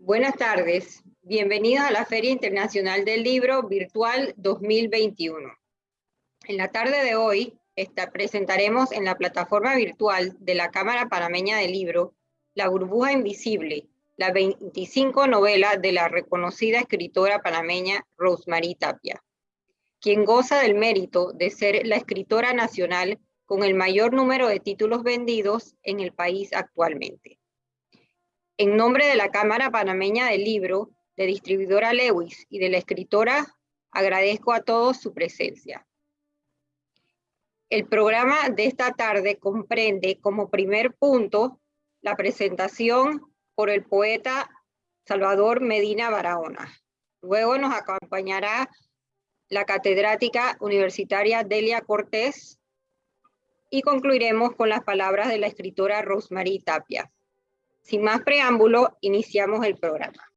Buenas tardes, bienvenidos a la Feria Internacional del Libro Virtual 2021. En la tarde de hoy presentaremos en la plataforma virtual de la Cámara Panameña del Libro La burbuja invisible, la 25 novela de la reconocida escritora panameña Rosemary Tapia, quien goza del mérito de ser la escritora nacional con el mayor número de títulos vendidos en el país actualmente. En nombre de la Cámara Panameña del Libro, de distribuidora Lewis y de la escritora, agradezco a todos su presencia. El programa de esta tarde comprende como primer punto la presentación por el poeta Salvador Medina Barahona. Luego nos acompañará la catedrática universitaria Delia Cortés y concluiremos con las palabras de la escritora Rosemary Tapia. Sin más preámbulo, iniciamos el programa.